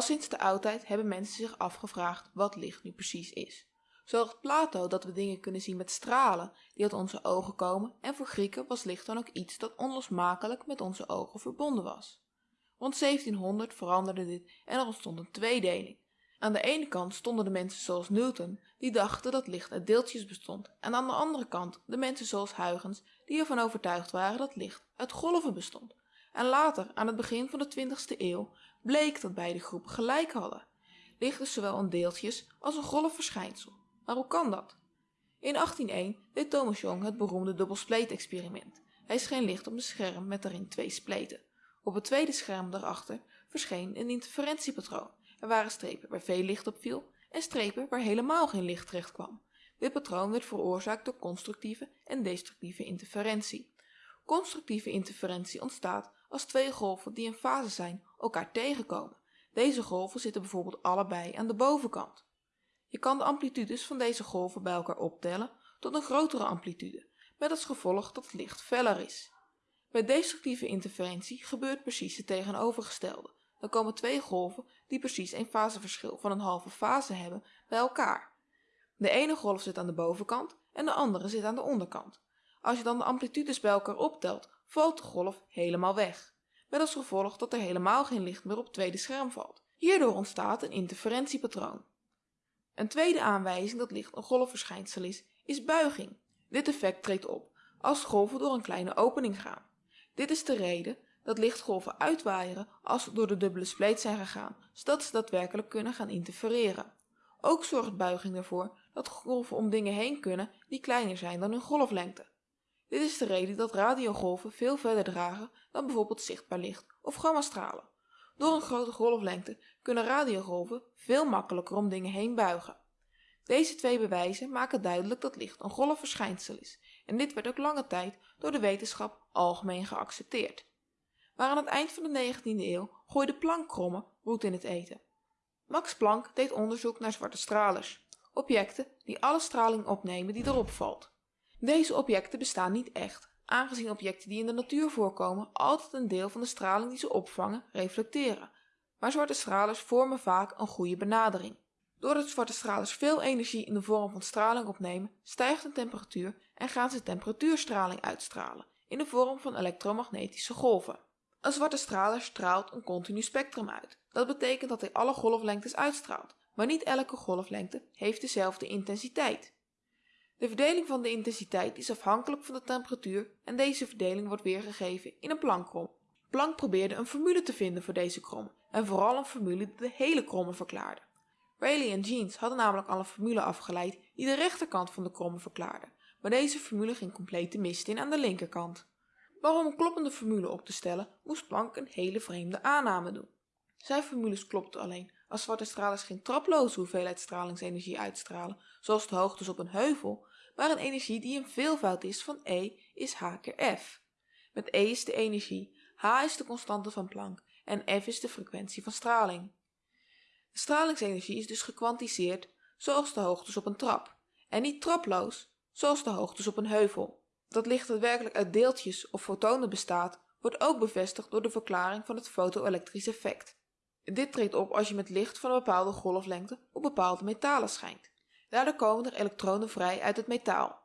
Al sinds de oudheid hebben mensen zich afgevraagd wat licht nu precies is. Zo dacht Plato dat we dingen kunnen zien met stralen die uit onze ogen komen en voor Grieken was licht dan ook iets dat onlosmakelijk met onze ogen verbonden was. Rond 1700 veranderde dit en er ontstond een tweedeling. Aan de ene kant stonden de mensen zoals Newton, die dachten dat licht uit deeltjes bestond, en aan de andere kant de mensen zoals Huygens, die ervan overtuigd waren dat licht uit golven bestond. En later, aan het begin van de 20ste eeuw, bleek dat beide groepen gelijk hadden. Licht is zowel een deeltjes als een golfverschijnsel. Maar hoe kan dat? In 1801 deed Thomas Young het beroemde dubbelspleet-experiment. Hij scheen licht op een scherm met daarin twee spleten. Op het tweede scherm daarachter verscheen een interferentiepatroon. Er waren strepen waar veel licht op viel en strepen waar helemaal geen licht terecht kwam. Dit patroon werd veroorzaakt door constructieve en destructieve interferentie. Constructieve interferentie ontstaat als twee golven die in fase zijn elkaar tegenkomen. Deze golven zitten bijvoorbeeld allebei aan de bovenkant. Je kan de amplitudes van deze golven bij elkaar optellen tot een grotere amplitude, met als gevolg dat het licht feller is. Bij destructieve interferentie gebeurt precies het tegenovergestelde. Dan komen twee golven die precies een faseverschil van een halve fase hebben bij elkaar. De ene golf zit aan de bovenkant en de andere zit aan de onderkant. Als je dan de amplitudes bij elkaar optelt, valt de golf helemaal weg. Met als gevolg dat er helemaal geen licht meer op het tweede scherm valt. Hierdoor ontstaat een interferentiepatroon. Een tweede aanwijzing dat licht een golfverschijnsel is, is buiging. Dit effect treedt op als golven door een kleine opening gaan. Dit is de reden dat lichtgolven uitwaaieren als ze door de dubbele spleet zijn gegaan, zodat ze daadwerkelijk kunnen gaan interfereren. Ook zorgt buiging ervoor dat golven om dingen heen kunnen die kleiner zijn dan hun golflengte. Dit is de reden dat radiogolven veel verder dragen dan bijvoorbeeld zichtbaar licht of gammastralen. Door een grote golflengte kunnen radiogolven veel makkelijker om dingen heen buigen. Deze twee bewijzen maken duidelijk dat licht een golfverschijnsel is en dit werd ook lange tijd door de wetenschap algemeen geaccepteerd. Maar aan het eind van de 19e eeuw gooide Planck-krommen roet in het eten. Max Planck deed onderzoek naar zwarte stralers, objecten die alle straling opnemen die erop valt. Deze objecten bestaan niet echt, aangezien objecten die in de natuur voorkomen altijd een deel van de straling die ze opvangen reflecteren. Maar zwarte stralers vormen vaak een goede benadering. Doordat zwarte stralers veel energie in de vorm van straling opnemen, stijgt de temperatuur en gaan ze temperatuurstraling uitstralen in de vorm van elektromagnetische golven. Een zwarte straler straalt een continu spectrum uit. Dat betekent dat hij alle golflengtes uitstraalt, maar niet elke golflengte heeft dezelfde intensiteit. De verdeling van de intensiteit is afhankelijk van de temperatuur en deze verdeling wordt weergegeven in een Planckkrom. Planck probeerde een formule te vinden voor deze krom en vooral een formule die de hele krommen verklaarde. Rayleigh en Jeans hadden namelijk al een formule afgeleid die de rechterkant van de krommen verklaarde, maar deze formule ging compleet de mist in aan de linkerkant. Maar om een kloppende formule op te stellen, moest Planck een hele vreemde aanname doen. Zijn formules klopten alleen als zwarte stralers geen traploze hoeveelheid stralingsenergie uitstralen, zoals de hoogtes op een heuvel, maar een energie die een veelvoud is van E is H keer F. Met E is de energie, H is de constante van Planck en F is de frequentie van straling. De stralingsenergie is dus gekwantiseerd zoals de hoogtes op een trap en niet traploos zoals de hoogtes op een heuvel. Dat licht daadwerkelijk uit deeltjes of fotonen bestaat, wordt ook bevestigd door de verklaring van het fotoelektrisch effect. Dit treedt op als je met licht van een bepaalde golflengte op bepaalde metalen schijnt. Daardoor komen er elektronen vrij uit het metaal.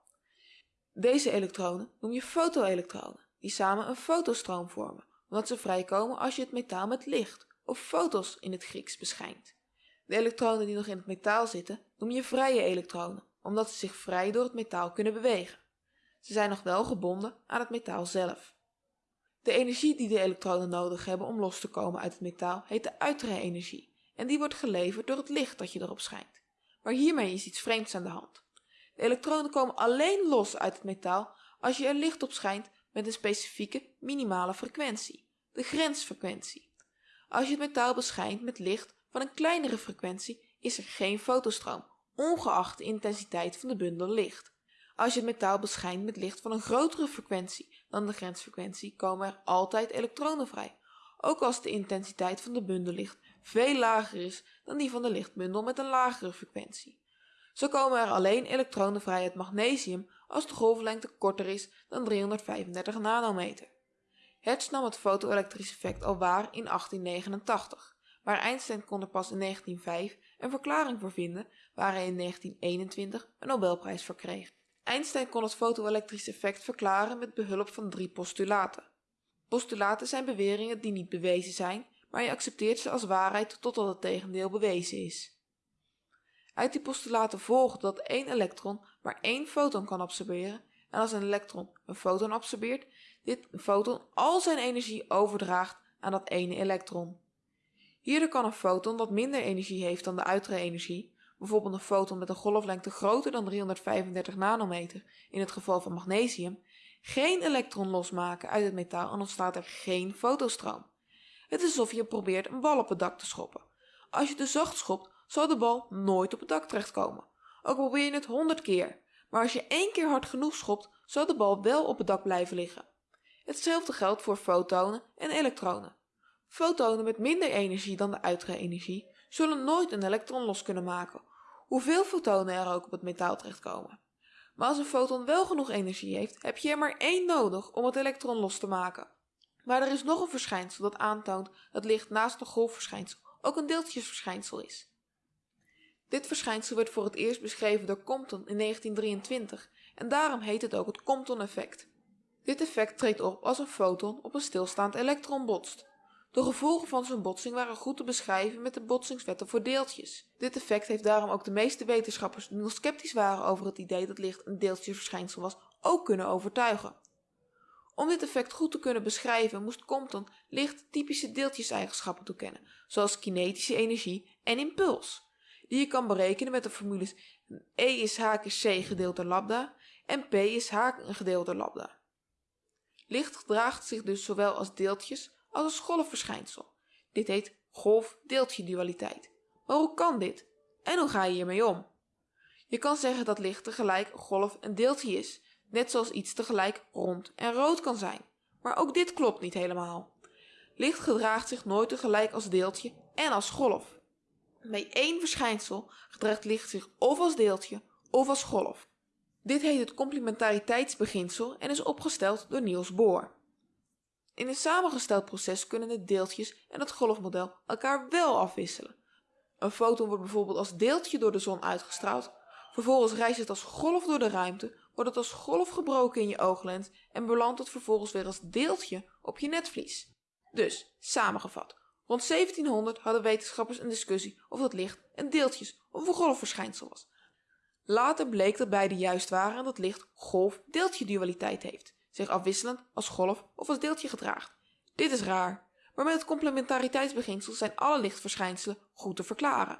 Deze elektronen noem je fotoelektronen, die samen een fotostroom vormen, omdat ze vrijkomen als je het metaal met licht, of fotos in het Grieks, beschijnt. De elektronen die nog in het metaal zitten noem je vrije elektronen, omdat ze zich vrij door het metaal kunnen bewegen. Ze zijn nog wel gebonden aan het metaal zelf. De energie die de elektronen nodig hebben om los te komen uit het metaal heet de uitre-energie en die wordt geleverd door het licht dat je erop schijnt. Maar hiermee is iets vreemds aan de hand. De elektronen komen alleen los uit het metaal als je er licht op schijnt met een specifieke minimale frequentie, de grensfrequentie. Als je het metaal beschijnt met licht van een kleinere frequentie is er geen fotostroom, ongeacht de intensiteit van de bundel licht. Als je het metaal beschijnt met licht van een grotere frequentie dan de grensfrequentie komen er altijd elektronen vrij, ook als de intensiteit van de bundel licht veel lager is dan die van de lichtbundel met een lagere frequentie. Zo komen er alleen elektronen vrij uit magnesium als de golflengte korter is dan 335 nanometer. Hertz nam het fotoelektrisch effect al waar in 1889, maar Einstein kon er pas in 1905 een verklaring voor vinden waar hij in 1921 een Nobelprijs voor kreeg. Einstein kon het fotoelektrisch effect verklaren met behulp van drie postulaten. Postulaten zijn beweringen die niet bewezen zijn, maar je accepteert ze als waarheid totdat het tegendeel bewezen is. Uit die postulaten volgt dat één elektron maar één foton kan absorberen en als een elektron een foton absorbeert, dit foton al zijn energie overdraagt aan dat ene elektron. Hierdoor kan een foton dat minder energie heeft dan de uitre-energie, bijvoorbeeld een foton met een golflengte groter dan 335 nanometer in het geval van magnesium, geen elektron losmaken uit het metaal en ontstaat er geen fotostroom. Het is alsof je probeert een bal op het dak te schoppen. Als je te zacht schopt, zal de bal nooit op het dak terechtkomen. Ook probeer je het 100 keer, maar als je één keer hard genoeg schopt, zal de bal wel op het dak blijven liggen. Hetzelfde geldt voor fotonen en elektronen. Fotonen met minder energie dan de uitre-energie zullen nooit een elektron los kunnen maken, hoeveel fotonen er ook op het metaal terechtkomen. Maar als een foton wel genoeg energie heeft, heb je er maar één nodig om het elektron los te maken. Maar er is nog een verschijnsel dat aantoont dat licht naast een golfverschijnsel ook een deeltjesverschijnsel is. Dit verschijnsel werd voor het eerst beschreven door Compton in 1923 en daarom heet het ook het Compton-effect. Dit effect treedt op als een foton op een stilstaand elektron botst. De gevolgen van zo'n botsing waren goed te beschrijven met de botsingswetten voor deeltjes. Dit effect heeft daarom ook de meeste wetenschappers die nog sceptisch waren over het idee dat licht een deeltjesverschijnsel was, ook kunnen overtuigen. Om dit effect goed te kunnen beschrijven moest Compton licht typische deeltjeseigenschappen toekennen, zoals kinetische energie en impuls, die je kan berekenen met de formules E is h c gedeeld door lambda en P is h gedeeld door lambda. Licht gedraagt zich dus zowel als deeltjes als als golfverschijnsel. Dit heet golf-deeltje-dualiteit. Maar hoe kan dit? En hoe ga je hiermee om? Je kan zeggen dat licht tegelijk golf en deeltje is, net zoals iets tegelijk rond en rood kan zijn. Maar ook dit klopt niet helemaal. Licht gedraagt zich nooit tegelijk als deeltje en als golf. Bij één verschijnsel gedraagt licht zich of als deeltje of als golf. Dit heet het complementariteitsbeginsel en is opgesteld door Niels Bohr. In een samengesteld proces kunnen de deeltjes en het golfmodel elkaar wel afwisselen. Een foton wordt bijvoorbeeld als deeltje door de zon uitgestraald, vervolgens reist het als golf door de ruimte, wordt het als golf gebroken in je ooglens en belandt het vervolgens weer als deeltje op je netvlies. Dus, samengevat, rond 1700 hadden wetenschappers een discussie of het licht een deeltjes- of een golfverschijnsel was. Later bleek dat beide juist waren en dat licht golf-deeltje dualiteit heeft zich afwisselend als golf of als deeltje gedraagt. Dit is raar, maar met het complementariteitsbeginsel zijn alle lichtverschijnselen goed te verklaren.